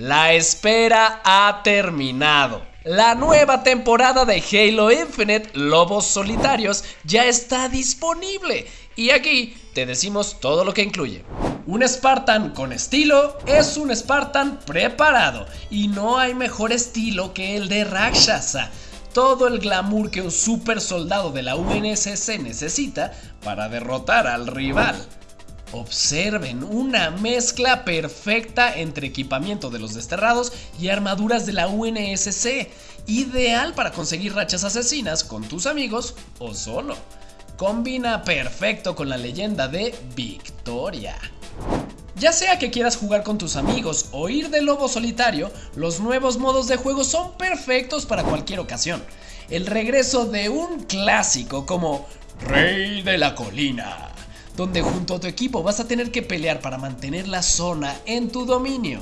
La espera ha terminado. La nueva temporada de Halo Infinite Lobos Solitarios ya está disponible y aquí te decimos todo lo que incluye. Un Spartan con estilo es un Spartan preparado y no hay mejor estilo que el de Rakshasa. Todo el glamour que un super soldado de la UNSC necesita para derrotar al rival. Observen una mezcla perfecta entre equipamiento de los desterrados y armaduras de la UNSC, ideal para conseguir rachas asesinas con tus amigos o solo. Combina perfecto con la leyenda de Victoria. Ya sea que quieras jugar con tus amigos o ir de lobo solitario, los nuevos modos de juego son perfectos para cualquier ocasión. El regreso de un clásico como Rey de la Colina donde junto a tu equipo vas a tener que pelear para mantener la zona en tu dominio.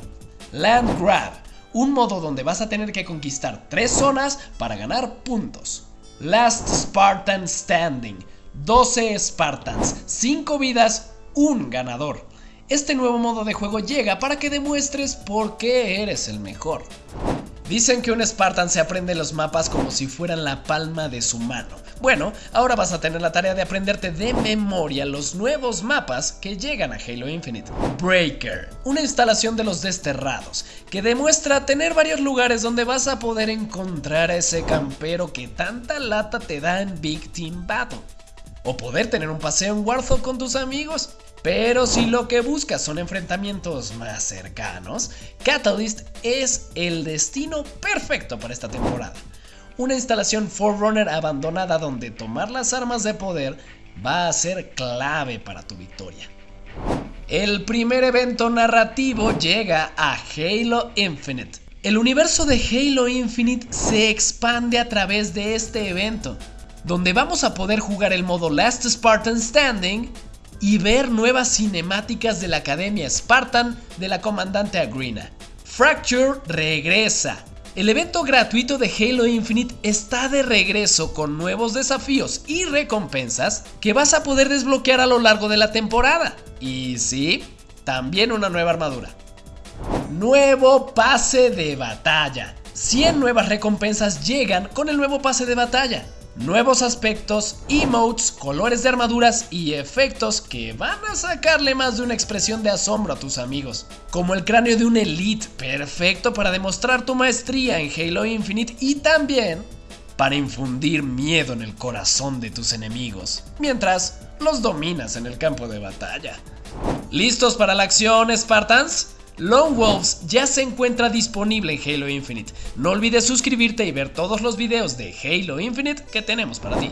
Land Grab, un modo donde vas a tener que conquistar tres zonas para ganar puntos. Last Spartan Standing, 12 Spartans, 5 vidas, un ganador. Este nuevo modo de juego llega para que demuestres por qué eres el mejor. Dicen que un Spartan se aprende los mapas como si fueran la palma de su mano. Bueno, ahora vas a tener la tarea de aprenderte de memoria los nuevos mapas que llegan a Halo Infinite. Breaker, una instalación de los desterrados, que demuestra tener varios lugares donde vas a poder encontrar a ese campero que tanta lata te da en Big Team Battle. O poder tener un paseo en Warthog con tus amigos. Pero si lo que buscas son enfrentamientos más cercanos, Catalyst es el destino perfecto para esta temporada. Una instalación Forerunner abandonada donde tomar las armas de poder va a ser clave para tu victoria. El primer evento narrativo llega a Halo Infinite. El universo de Halo Infinite se expande a través de este evento, donde vamos a poder jugar el modo Last Spartan Standing y ver nuevas cinemáticas de la Academia Spartan de la comandante Agrina. Fracture regresa. El evento gratuito de Halo Infinite está de regreso con nuevos desafíos y recompensas que vas a poder desbloquear a lo largo de la temporada. Y sí, también una nueva armadura. Nuevo pase de batalla. 100 nuevas recompensas llegan con el nuevo pase de batalla nuevos aspectos, emotes, colores de armaduras y efectos que van a sacarle más de una expresión de asombro a tus amigos. Como el cráneo de un Elite, perfecto para demostrar tu maestría en Halo Infinite y también para infundir miedo en el corazón de tus enemigos, mientras los dominas en el campo de batalla. ¿Listos para la acción, Spartans? Lone Wolves ya se encuentra disponible en Halo Infinite. No olvides suscribirte y ver todos los videos de Halo Infinite que tenemos para ti.